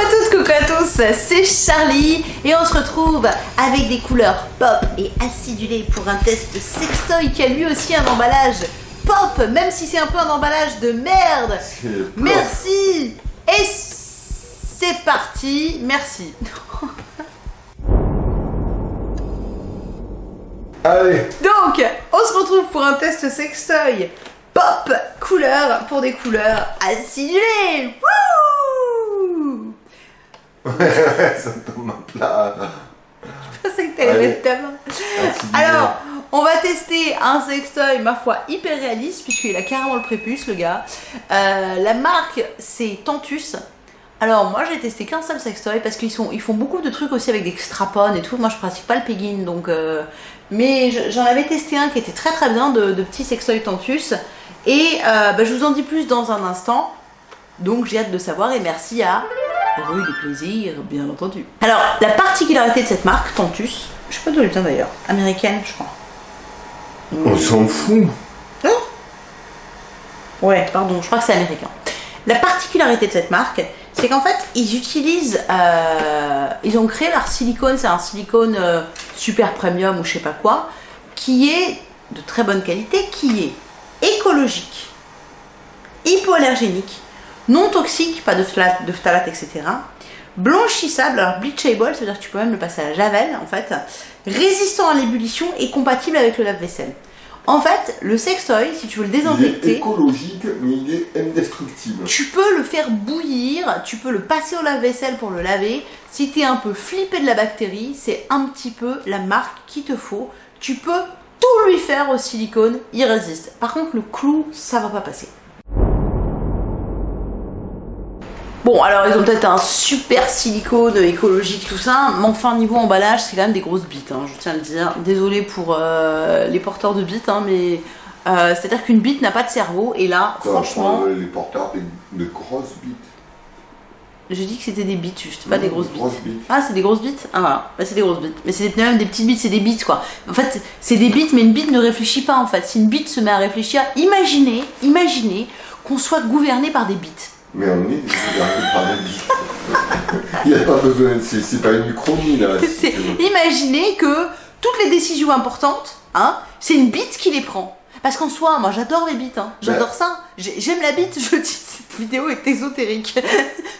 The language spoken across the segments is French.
à toutes, coucou à tous, c'est Charlie et on se retrouve avec des couleurs pop et acidulées pour un test sextoy qui a lui aussi un emballage pop, même si c'est un peu un emballage de merde. Merci Et c'est parti, merci. Allez Donc, on se retrouve pour un test sextoy pop couleur pour des couleurs acidulées. Wouh Ça tombe à plat. Je pensais que t'allais mettre ta main. Acidulé. Alors, on va tester un sextoy, ma foi, hyper réaliste, puisqu'il a carrément le prépuce, le gars. Euh, la marque, c'est Tantus. Alors, moi, j'ai testé qu'un seul sextoy, parce qu'ils ils font beaucoup de trucs aussi avec des strap-on et tout. Moi, je pratique pas le pegging, donc... euh, Mais je- j'en avais testé un qui était très très bien, de, de petits sextoy Tantus. Et euh, bah, je vous en dis plus dans un instant. Donc, j'ai hâte de savoir, et merci à... Rue du plaisir, bien entendu. Alors, la particularité de cette marque, Tantus, je sais pas d'où elle vient d'ailleurs, américaine, je crois. On s'en fout. Ouais, pardon, je crois que c'est américain. La particularité de cette marque, c'est qu'en fait, ils utilisent, euh, ils ont créé leur silicone, c'est un silicone euh, super premium ou je sais pas quoi, qui est de très bonne qualité, qui est écologique, hypoallergénique, non toxique, pas de phthalate, de phthalate, etc. Blanchissable, alors bleachable, c'est-à-dire que tu peux même le passer à la javel en fait, résistant à l'ébullition et compatible avec le lave-vaisselle. En fait, le sextoy, si tu veux le Il est désinfecter, écologique, mais il est indestructible. tu peux le faire bouillir, tu peux le passer au lave-vaisselle pour le laver. Si tu es un peu flippé de la bactérie, c'est un petit peu la marque qu'il te faut. Tu peux tout lui faire au silicone, il résiste. Par contre, le clou, ça va pas passer. Bon, alors ils ont peut-être un super silicone écologique, tout ça, mais enfin, niveau emballage, c'est quand même des grosses bites, hein, je tiens à le dire. Désolé pour euh, les porteurs de bites, hein, mais euh, c'est-à-dire qu'une bite n'a pas de cerveau, et là, Ça, franchement. Les porteurs des- de grosses bites. J'ai dit que c'était des bites juste, pas des grosses bites. grosses bites. Ah, c'est des grosses bites? Ah voilà, bah, c'est des grosses bites. Mais c'est des- même des petites bites, c'est des bites quoi. En fait, c'est des bites, mais une bite ne réfléchit pas en fait. Si une bite se met à réfléchir, imaginez, imaginez qu'on soit gouverné par des bites. Mais on est. Il n'y a pas besoin, c'est c'est pas une uchronie là. si. Imaginez que toutes les décisions importantes, hein, c'est une bite qui les prend. Parce qu'en soi, moi j'adore les bites, hein. j'adore ça. J'ai- J'aime la bite, je dis, vidéo est ésotérique.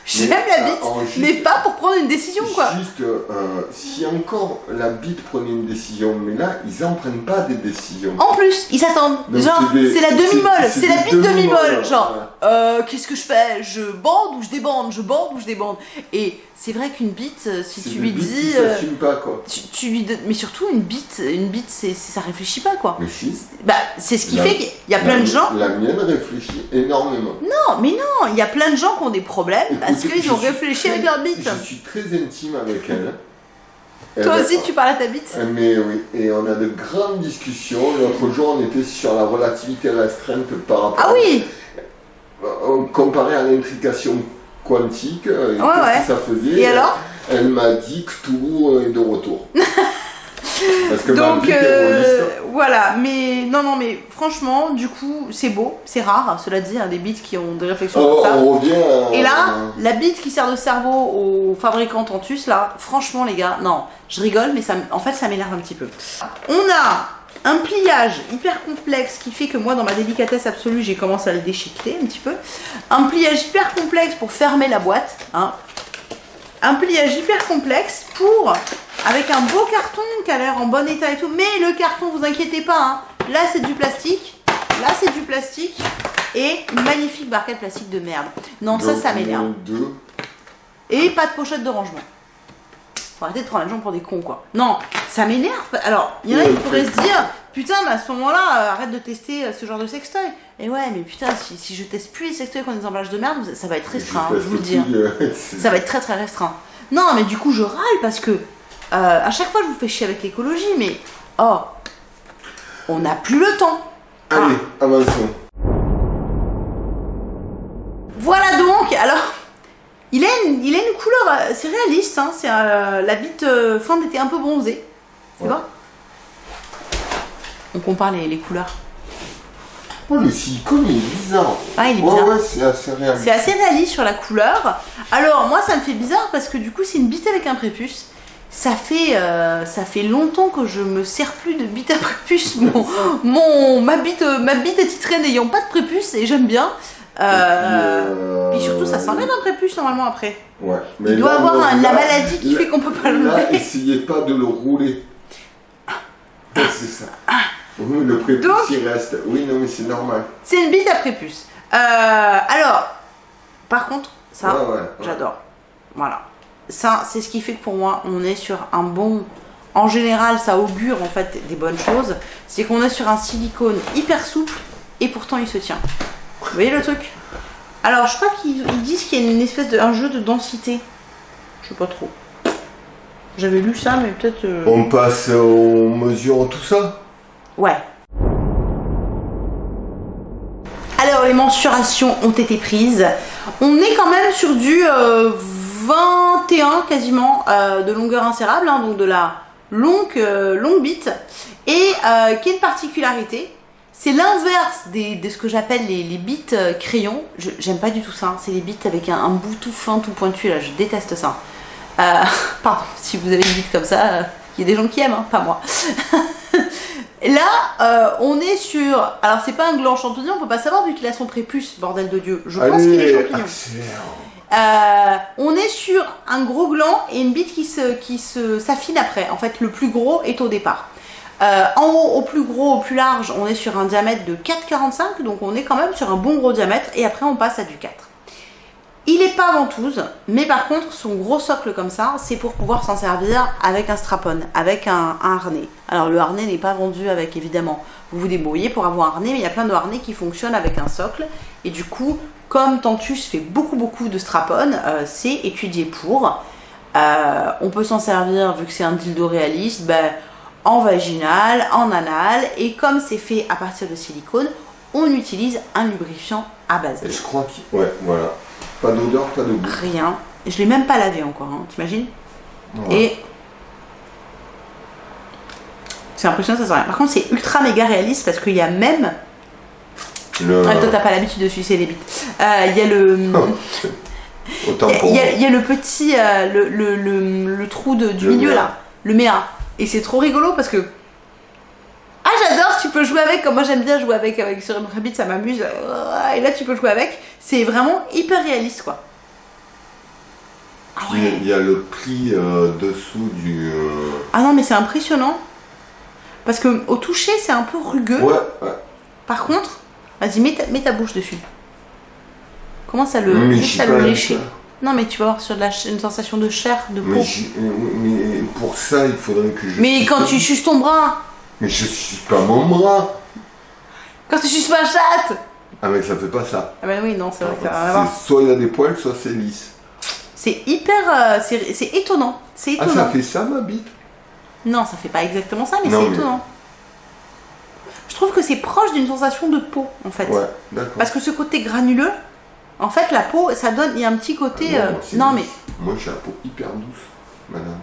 J'aime la bite, juste- mais pas pour prendre une décision quoi. Juste, euh, si encore la bite prenait une décision, mais là, ils en prennent pas des décisions. En plus, ils s'attendent. Genre, c'est la demi-molle, c'est la bite demi-molle. demi-molles, Genre, euh, qu'est-ce que je fais? Je bande ou je débande? Je bande ou je débande? Et c'est vrai qu'une bite, euh, si tu lui dis. euh, pas quoi. tu, tu lui Mais surtout, une bite, une bite c'est, c'est- ça réfléchit pas quoi. Mais si. Bah, c'est ce qui La- fait qu'il y a plein la- de gens. La mienne réfléchit énormément. Non, mais non, il y a plein de gens qui ont des problèmes parce qu'ils ont réfléchi très- avec leur bite. Je suis très intime avec elle. Toi Elle- aussi, tu parles à ta bite Euh, Mais oui, et on a de grandes discussions. L'autre jour, on était sur la relativité restreinte par rapport Ah oui Euh, comparé à l'intrication quantique. euh, Ouais, ouais. que ça faisait Et alors Elle m'a dit que tout est de retour. Parce que ma Donc euh, voilà, mais non, non, mais franchement, du coup, c'est beau, c'est rare, cela dit, hein, des bites qui ont des réflexions Oh, comme ça. on revient à- Et là, la bite qui sert de cerveau au fabricant Tantus, là, franchement, les gars, non, je rigole, mais ça, en fait, ça m'énerve un petit peu. On a un pliage hyper complexe qui fait que moi, dans ma délicatesse absolue, j'ai commencé à le déchiqueter un petit peu. Un pliage hyper complexe pour fermer la boîte. Hein. Un pliage hyper complexe pour, avec un beau carton qui a l'air en bon état et tout. Mais le carton, vous inquiétez pas, hein. là c'est du plastique, là c'est du plastique et une magnifique barquette plastique de merde. Non, ça, Donc, ça m'énerve. Et pas de pochette de rangement. Faut arrêter de prendre les gens pour des cons, quoi. Non, ça m'énerve. Alors, il y en a qui pourraient se dire, putain, mais à ce moment-là, euh, arrête de tester euh, ce genre de sextoy. Et ouais, mais putain, si, si je teste plus les sextoys qui ont des emballages de merde, ça va être restreint, hein, je vous le dis. hein. euh, Ça va être très très restreint. Non, mais du coup, je râle parce que euh, à chaque fois, je vous fais chier avec l'écologie, mais oh, on n'a plus le temps. Allez, Ah. avançons. Voilà donc, alors, il a une, il a une couleur, euh, c'est réaliste, hein, c'est euh, la bite euh, fin d'été un peu bronzée. C'est Ouais. bon On compare les, les couleurs. Oh, le silicone, il est bizarre. Ah, il est Ouais, bizarre. ouais, c'est assez réaliste. C'est assez réaliste sur la couleur. Alors moi ça me fait bizarre parce que du coup c'est une bite avec un prépuce. Ça fait, euh, ça fait longtemps que je me sers plus de bite à prépuce. Mon, mon, ma, bite, ma bite est titrée n'ayant pas de prépuce et j'aime bien. Euh, euh, Puis surtout ça s'enlève un prépuce normalement après. Ouais. Mais Il doit là, avoir non, un- là- la maladie qui là- fait qu'on peut pas Là, l'enlever. essayez pas de le rouler. Ouais, c'est ça. Oui, le prépuce, Donc- il reste. Oui, non, mais c'est normal. C'est une bite à prépuce. Euh, alors, par contre, ça, Ouais, ouais, ouais. j'adore. Voilà. Ça, c'est ce qui fait que pour moi, on est sur un bon. En général, ça augure en fait des bonnes choses. C'est qu'on est sur un silicone hyper souple et pourtant il se tient. Vous voyez le truc? Alors, je crois qu'ils ils disent qu'il y a une espèce de un jeu de densité. Je sais pas trop. J'avais lu ça, mais peut-être. euh, On passe aux mesures, tout ça? Ouais. Alors, les mensurations ont été prises. On est quand même sur du euh, 21 quasiment euh, de longueur insérable, hein, donc de la longue, euh, longue bite. Et euh, quelle particularité C'est l'inverse de ce que j'appelle les, les bites euh, crayons. J'aime pas du tout ça. hein. C'est les bites avec un, un bout tout fin, tout pointu. Là, je déteste ça. Euh, pardon, si vous avez une bite comme ça, il y a des gens qui aiment, hein, pas moi. Là, euh, on est sur. Alors, c'est pas un gland champignon, on peut pas savoir vu qu'il a son prépuce, bordel de Dieu. Je pense qu'il est champignon. accélère. Euh, on est sur un gros gland et une bite qui se qui s'affine après. En fait, le plus gros est au départ. Euh, en haut, au plus gros, au plus large, on est sur un diamètre de 4,45, donc on est quand même sur un bon gros diamètre, et après on passe à du 4. Il est pas ventouse, mais par contre, son gros socle comme ça, c'est pour pouvoir s'en servir avec un strapon, avec un, un harnais. Alors le harnais n'est pas vendu avec, évidemment, vous vous débrouillez pour avoir un harnais, mais il y a plein de harnais qui fonctionnent avec un socle, et du coup, comme Tantus fait beaucoup beaucoup de strapon, euh, c'est étudié pour. Euh, on peut s'en servir, vu que c'est un dildo réaliste, ben, en vaginal, en anal, et comme c'est fait à partir de silicone, on utilise un lubrifiant à base Et je crois qu'il. Ouais, voilà. Pas d'odeur, pas de goût. Rien. Je l'ai même pas lavé encore, hein, t'imagines? Ouais. Et c'est impressionnant, ça sent rien. Par contre, c'est ultra méga réaliste parce qu'il y a même. Le... Ah, toi, t'as pas l'habitude de sucer les bites. Euh, Il y a le. Autant Il y a- y, y le petit, euh, le, le, le- trou de- du milieu méa. là, le méa. Et c'est trop rigolo parce que. Ah, j'adore, tu peux jouer avec, comme moi j'aime bien jouer avec, avec sur une rabbit, ça m'amuse. Et là, tu peux jouer avec. C'est vraiment hyper réaliste quoi. Ah Il y a- ouais. il y a le pli euh, dessous du. euh, Ah non, mais c'est impressionnant. Parce que au toucher, c'est un peu rugueux. Ouais, ouais. Par contre, vas-y, mets ta, mets ta bouche dessus. Commence à le, Mais juste à le lécher. Non, mais tu vas avoir sur de la, ch- une sensation de chair, de peau. Mais, j'ai- mais pour ça, il faudrait que je. Mais quand tu suces ton bras, Mais je suis pas mon bras quand tu suces ma chatte Ah, mais ça fait pas ça. Ah ben oui, non, c'est vrai que ça n'a rien à voir. C'est- Soit il a des poils, soit c'est lisse. C'est hyper... euh, c'est c'est étonnant. C'est Ah, étonnant. ça fait ça, ma bite? Non, ça fait pas exactement ça, mais c'est étonnant. Je trouve que c'est proche d'une sensation de peau, en fait. Ouais, d'accord. Parce que ce côté granuleux, en fait, la peau, ça donne... Il y a un petit côté... Ah non, euh, non, mais... Moi, j'ai la peau hyper douce, madame.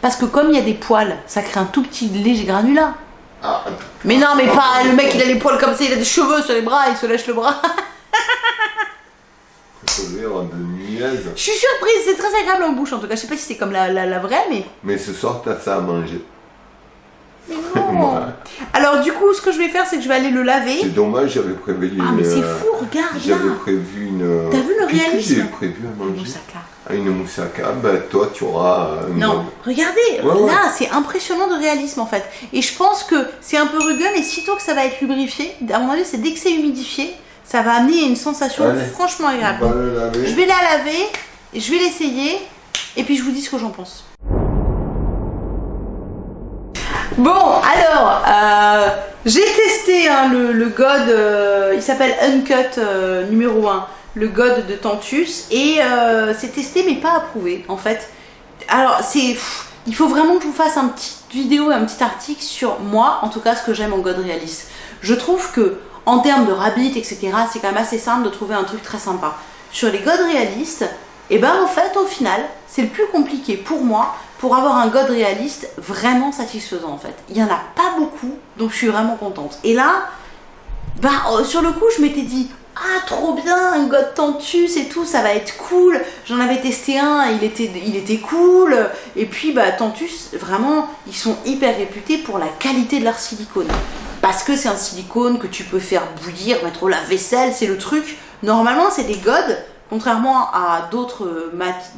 Parce que comme il y a des poils, ça crée un tout petit léger granulat. Ah, Mais non, mais pas le mec, il a les poils comme ça, il a des cheveux sur les bras, il se lèche le bras. Je suis surprise, c'est très agréable en bouche en tout cas. Je sais pas si c'est comme la, la, la vraie, mais. Mais ce soir, t'as ça à manger. Mais non. Alors, du coup, ce que je vais faire, c'est que je vais aller le laver. C'est dommage, j'avais prévu une. Ah, mais c'est euh, fou, regarde J'avais prévu une. T'as vu le réalisme j'ai prévu à manger Moussaka. Ah, une moussaka, bah toi tu auras euh, une Non, regardez, Ouais, ouais. là, c'est impressionnant de réalisme en fait. Et je pense que c'est un peu rugueux, mais sitôt que ça va être lubrifié, à mon avis, c'est dès que c'est humidifié, ça va amener une sensation Allez. franchement agréable. Je vais la laver, je vais l'essayer, et puis je vous dis ce que j'en pense. Bon, alors, euh, j'ai testé hein, le, God, euh, il s'appelle Uncut euh, numéro 1, le God de Tantus, et euh, c'est testé mais pas approuvé en fait. Alors, c'est. Il faut vraiment que je vous fasse un petit vidéo, un petit article sur moi, en tout cas ce que j'aime en God Realist. Je trouve que, en termes de rabbit, etc., c'est quand même assez simple de trouver un truc très sympa. Sur les God réalistes, et ben en fait, au final, c'est le plus compliqué pour moi pour avoir un God réaliste vraiment satisfaisant en fait. Il y en a pas beaucoup, donc je suis vraiment contente. Et là, bah euh, sur le coup je m'étais dit ah trop bien un God Tantus et tout ça va être cool j'en avais testé un il était il était cool et puis bah Tantus vraiment ils sont hyper réputés pour la qualité de leur silicone parce que c'est un silicone que tu peux faire bouillir mettre au lave-vaisselle c'est le truc normalement c'est des godes contrairement à d'autres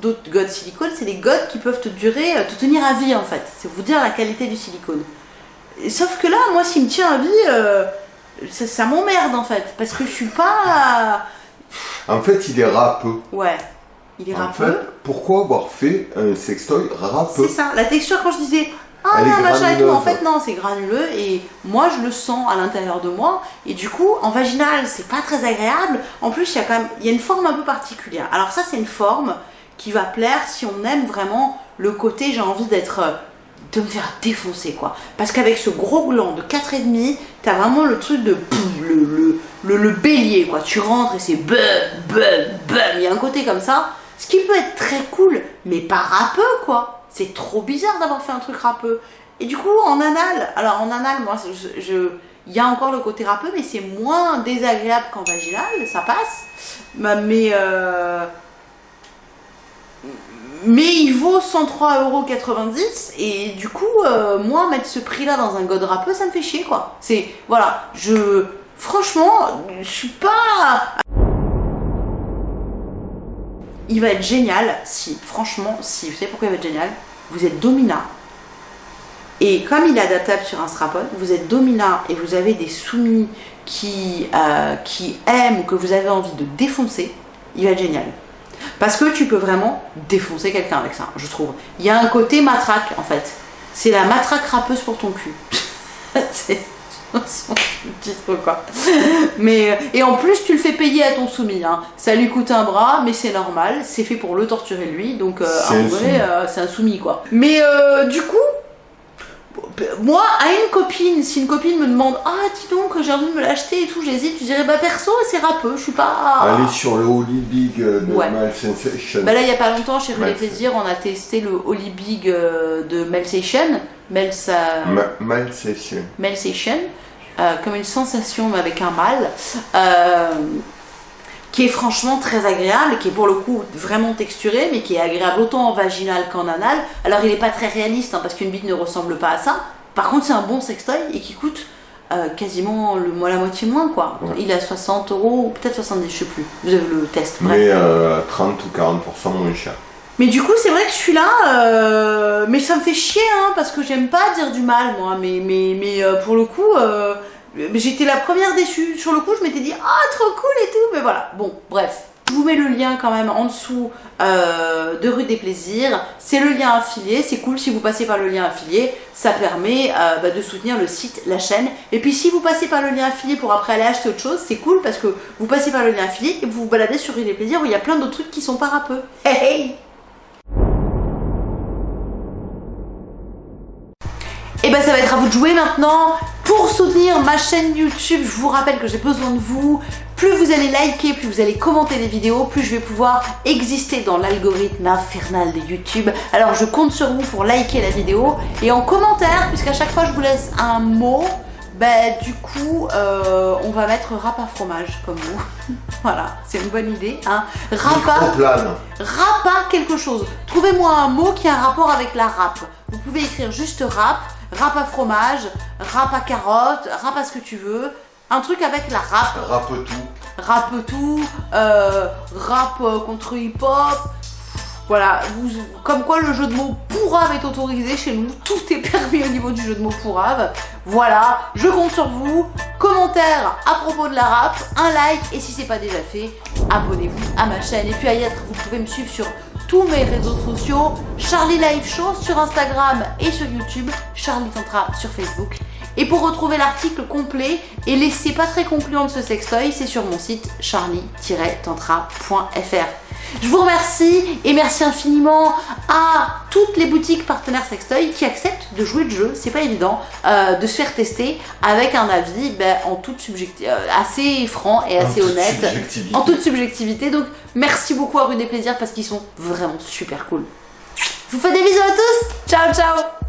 d'autres godes silicone c'est des godes qui peuvent te durer te tenir à vie en fait c'est vous dire la qualité du silicone sauf que là moi s'il me tient à vie euh, ça, ça m'emmerde en fait, parce que je suis pas. En fait, il est râpeux. Ouais, il est En râpeux. fait, pourquoi avoir fait un sextoy râpeux? C'est ça, la texture quand je disais ah Elle est non, machin et tout, en fait non, c'est granuleux et moi je le sens à l'intérieur de moi et du coup en vaginal c'est pas très agréable. En plus il y a quand même il y a une forme un peu particulière. Alors ça c'est une forme qui va plaire si on aime vraiment le côté j'ai envie d'être euh, de me faire défoncer quoi. Parce qu'avec ce gros gland de 4,5, t'as vraiment le truc de le, le, le, le bélier quoi. Tu rentres et c'est bum, bum, bum. Il y a un côté comme ça. Ce qui peut être très cool, mais pas râpeux quoi. C'est trop bizarre d'avoir fait un truc râpeux. Et du coup, en anal, alors en anal, moi, je, il y a encore le côté râpeux, mais c'est moins désagréable qu'en vaginal, ça passe. Mais, euh, mais il vaut 103,90€ et du coup, euh, moi, mettre ce prix-là dans un god râpeux, ça me fait chier, quoi. C'est, voilà, je, franchement, je suis pas... Il va être génial si, franchement, si, vous savez pourquoi il va être génial Vous êtes dominant. Et comme il est adaptable sur un strap-on, vous êtes dominant et vous avez des soumis qui, euh, qui aiment ou que vous avez envie de défoncer, il va être génial. Parce que tu peux vraiment défoncer quelqu'un avec ça, je trouve. Il y a un côté matraque en fait. C'est la matraque râpeuse pour ton cul. son titre quoi. Mais euh, et en plus tu le fais payer à ton soumis. Hein. Ça lui coûte un bras, mais c'est normal. C'est fait pour le torturer lui, donc euh, un vrai euh, c'est un soumis quoi. Mais euh, du coup, moi, à une copine, si une copine me demande Ah, dis donc, j'ai envie de me l'acheter et tout, j'hésite, je dirais Bah, perso, c'est râpeux, je suis pas. Allez sur le Holy Big euh, de Ouais. Mal Sensation. Bah là, il y a pas longtemps, chez Ouais. Plaisirs, on a testé le Holy Big de Melsation. Melsa... Ma- Mal Sensation. Euh, comme une sensation mais avec un mal, euh, qui est franchement très agréable, qui est pour le coup vraiment texturé, mais qui est agréable autant en vaginal qu'en anal. Alors il n'est pas très réaliste, hein, parce qu'une bite ne ressemble pas à ça. Par contre, c'est un bon sextoy et qui coûte euh, quasiment le, la moitié moins, quoi. Ouais. Il est à 60 euros, ou peut-être 70, je sais plus. Vous avez le test, bref. Mais euh, 30 ou 40% moins cher. Mais du coup, c'est vrai que celui-là, euh, mais ça me fait chier, hein, parce que j'aime pas dire du mal, moi. Mais, mais, mais euh, pour le coup, euh, j'étais la première déçue. Sur le coup, je m'étais dit, ah, trop cool et tout. Mais voilà, bon, bref. Je vous mets le lien quand même en dessous de Rue des Plaisirs. C'est le lien affilié. C'est cool si vous passez par le lien affilié. Ça permet bah, de soutenir le site, la chaîne. Et puis si vous passez par le lien affilié pour après aller acheter autre chose, c'est cool parce que vous passez par le lien affilié et vous vous baladez sur Rue des Plaisirs où il y a plein d'autres trucs qui sont pas râpeux. Hey, hey ben ça va être à vous de jouer maintenant. Pour soutenir ma chaîne YouTube, je vous rappelle que j'ai besoin de vous. Plus vous allez liker, plus vous allez commenter les vidéos, plus je vais pouvoir exister dans l'algorithme infernal de YouTube. Alors je compte sur vous pour liker la vidéo. Et en commentaire, puisqu'à chaque fois je vous laisse un mot, ben du coup euh, on va mettre rap à fromage comme vous. voilà, c'est une bonne idée. Hein. Rapa Microplane. rap à quelque chose. Trouvez-moi un mot qui a un rapport avec la rap. Vous pouvez écrire juste rap, rap à fromage, rap à carotte, rap à ce que tu veux. Un truc avec la rap, Râpe tout. rap tout, euh, rap euh, contre hip-hop. Voilà, vous- comme quoi le jeu de mots pourrave est autorisé chez nous. Tout est permis au niveau du jeu de mots pourrave. Voilà, je compte sur vous. Commentaire à propos de la rap, un like et si c'est pas déjà fait, abonnez-vous à ma chaîne. Et puis à y être, vous pouvez me suivre sur tous mes réseaux sociaux, Charlie Live Show sur Instagram et sur YouTube, Charlie Tantra sur Facebook. Et pour retrouver l'article complet et l'essai pas très concluant de ce sextoy, c'est sur mon site charlie-tantra.fr. Je vous remercie et merci infiniment à toutes les boutiques partenaires sextoy qui acceptent de jouer le jeu, c'est pas évident, euh, de se faire tester avec un avis ben, en toute subjecti- euh, assez franc et assez En honnête subjectivité. en toute subjectivité. Donc merci beaucoup à Rue des Plaisirs parce qu'ils sont vraiment super cool. Je vous fais des bisous à tous. Ciao ciao